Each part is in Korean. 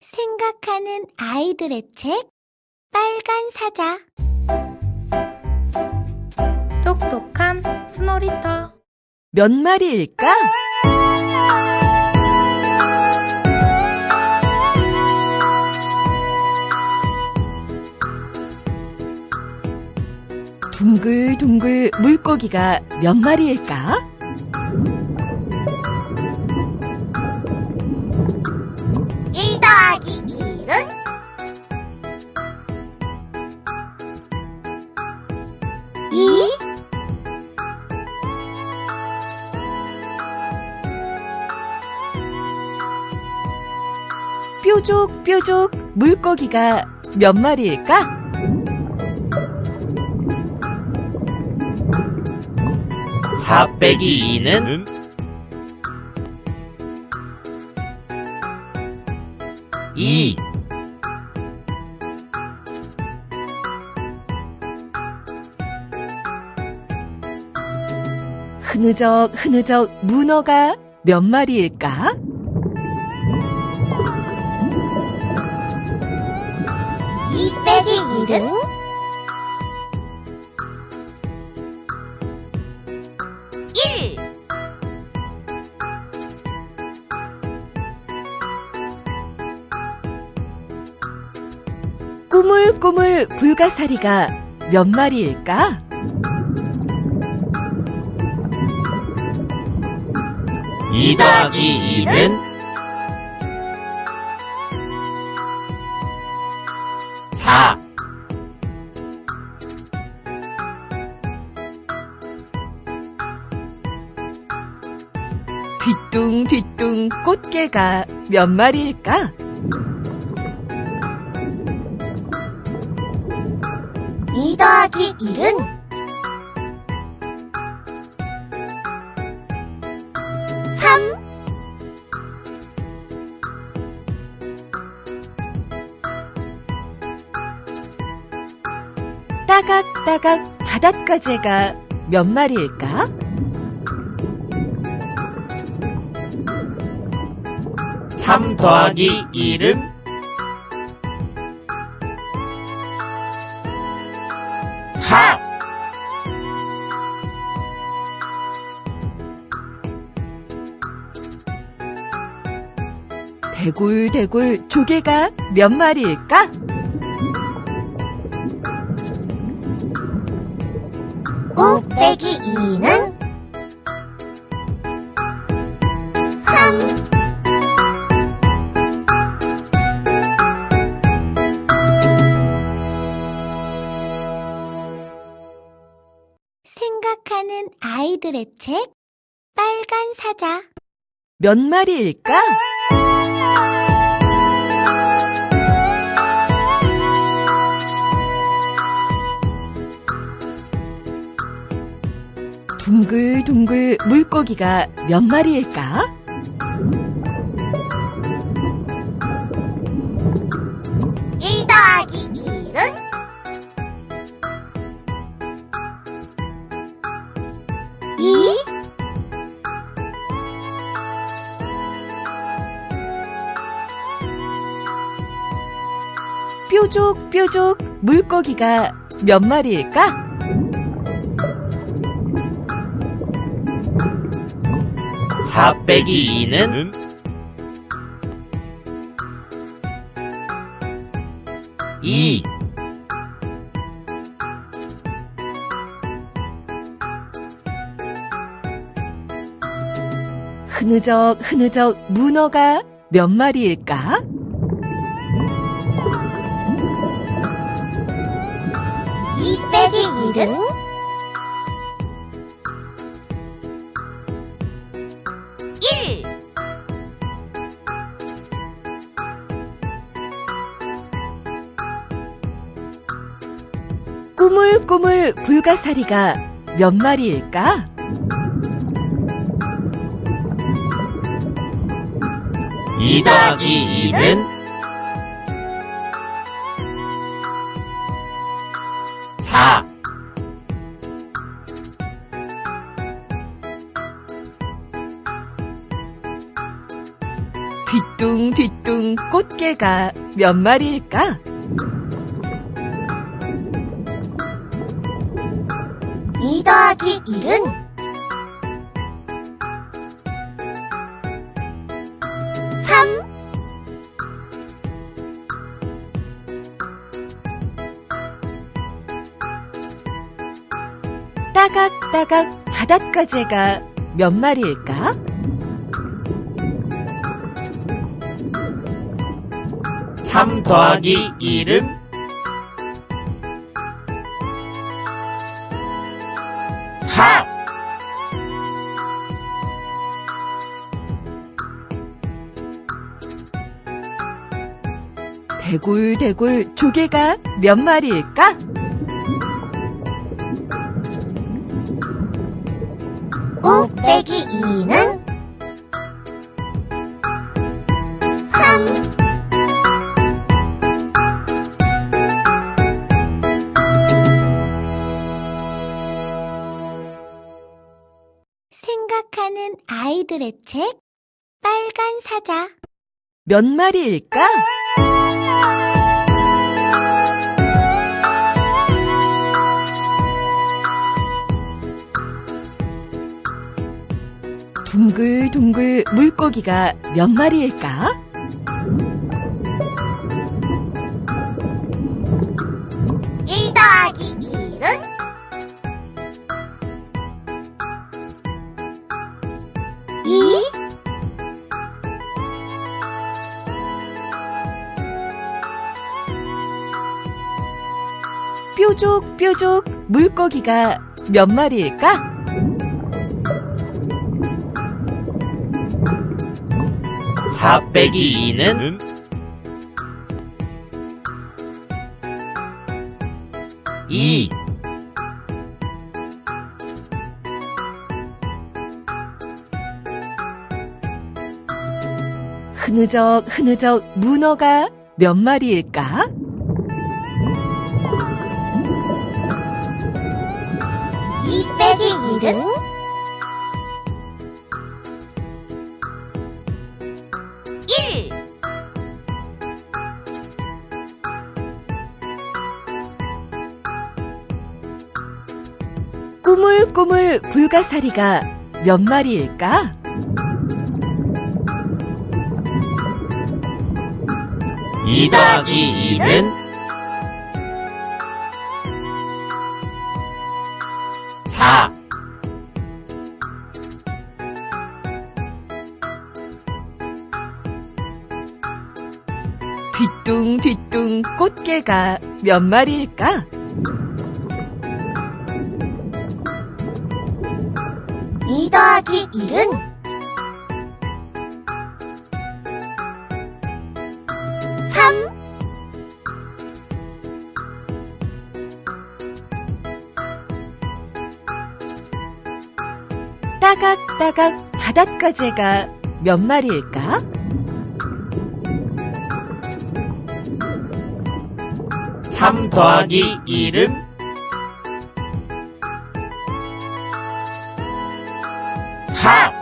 생각하는 아이들의 책 빨간 사자 똑똑한 스노리터 몇 마리일까? 둥글둥글 물고기가 몇 마리일까? 뾰족뾰족 물고기가 몇 마리일까? 사 빼기 2는 이 흐느적 흐느적 문어가 몇 마리일까? 일은 일. 꾸물꾸물 불가사리가 몇 마리일까? 이 더하기 2는 뒤뚱뒤뚱 꽃게가 몇 마리일까? 이 더하기 일은 삼. 따각따각 바닷가재가 몇 마리일까? 삼 더하기 1은? 사. 대굴대굴 조개가 몇 마리일까? 오 빼기 이는 아이들의 책 빨간 사자 몇 마리일까? 둥글둥글 물고기가 몇 마리일까? 물고기가 몇 마리일까? 사 빼기 2는 이 흐느적 흐느적 문어가 몇 마리일까? 빼기 일은 일. 꾸물꾸물 불가사리가 몇 마리일까? 이 더하기 2는 사 뒤뚱뒤뚱 뒤뚱 꽃게가 몇 마리일까? 이 더하기 1은 삼 따각따각 바닷가재가 몇 마리일까? 삼 더하기 일은 사. 대굴대굴 조개가 몇 마리일까? 오 빼기 2는 아이들의 책 빨간 사자 몇 마리일까? 둥글둥글 물고기가 몇 마리일까? 이 뾰족뾰족 물고기가 몇 마리일까? 사 빼기 이는 이. 흐느적 흐느적 문어가 몇 마리일까? 이 빼기 1은 일 꾸물꾸물 불가사리가 몇 마리일까? 이 더하기 이는 사. 뒤뚱뒤뚱 꽃게가 몇 마리일까? 이 더하기 1은 따각따각 바닷가재가 몇 마리일까? 삼 더하기 일은 사.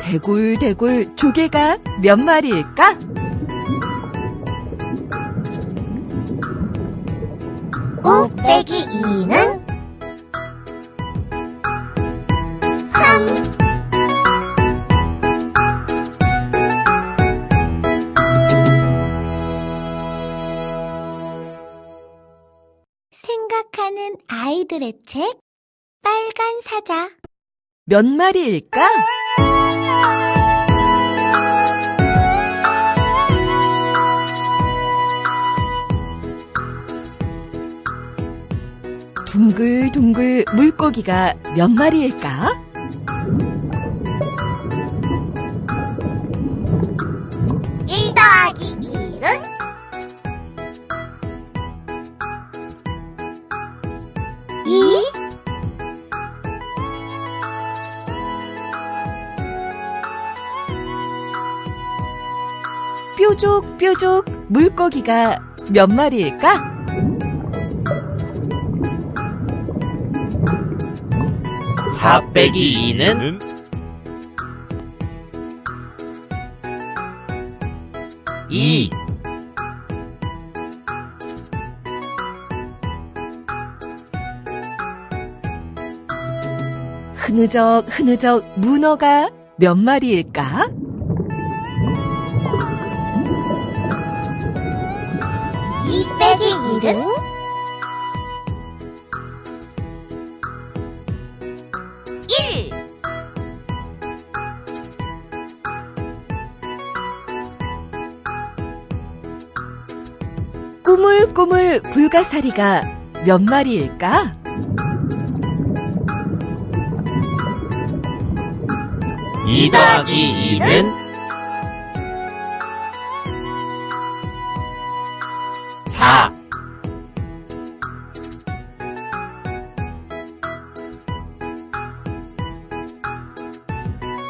대굴대굴 조개가 몇 마리일까? 2는 삼 생각하는 아이들의 책 빨간 사자 몇 마리일까? 둥글둥글 물고기가 몇 마리일까? 일 더하기 1은 이 뾰족뾰족 물고기가 몇 마리일까? 4 빼기 2는? 는? 이. 흐느적 흐느적 문어가 몇 마리일까? 이 빼기 일은 일. 꾸물꾸물 불가사리가 몇 마리일까? 이 더하기 2는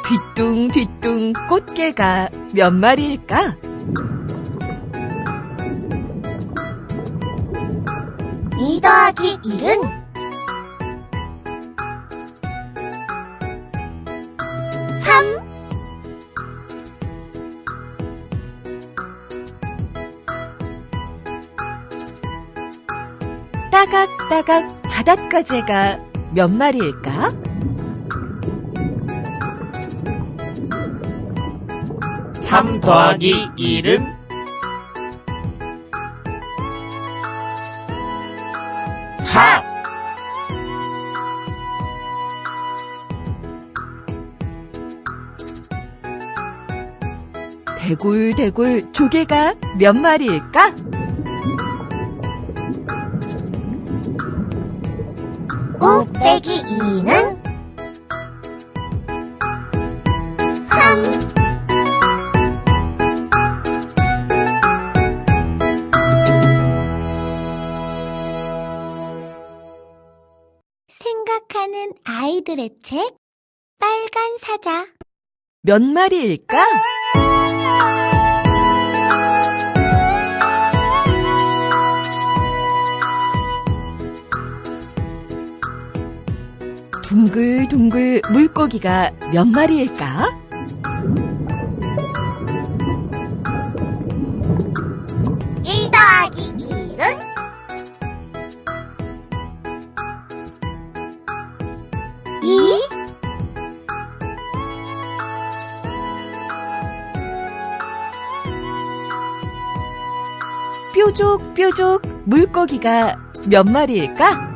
뒤뚱뒤뚱 꽃게가 몇 마리일까? 이 더하기 일은 삼. 따각따각 바닷가재가 몇 마리일까? 삼 더하기 1은? 4 대굴대굴 조개가 몇 마리일까? 오 빼기 이는 아이들의 책 빨간 사자 몇 마리일까? 둥글둥글 물고기가 몇 마리일까? 뾰족뾰족 물고기가 몇 마리일까?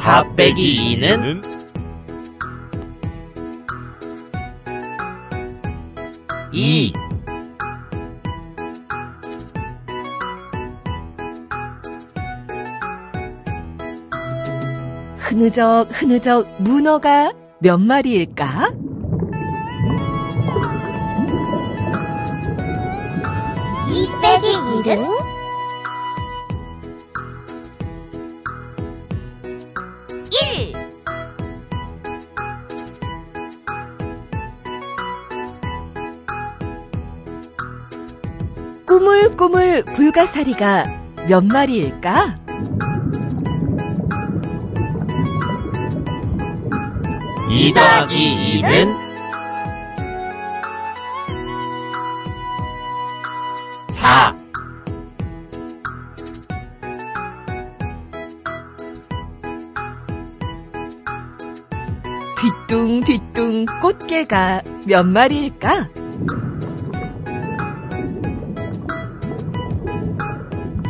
사 빼기 2는 는이 흐느적 흐느적 문어가 몇 마리일까? 빼기 일은 일. 꾸물꾸물 불가사리가 몇 마리일까? 이 더하기 2는 꽃게가 몇 마리일까?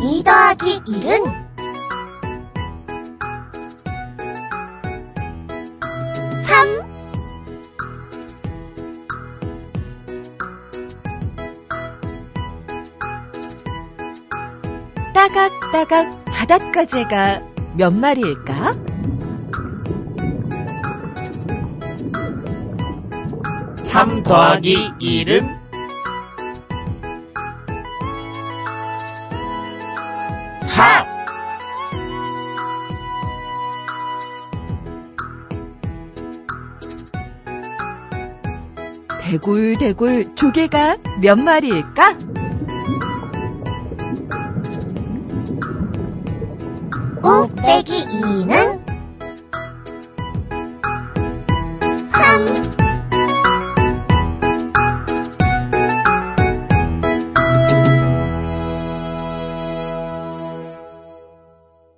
이 더하기 일은 삼. 따각따각 바닷가재가 몇 마리일까? 더하기 1은? 4 대굴대굴 조개가 몇 마리일까? 5 빼기 2는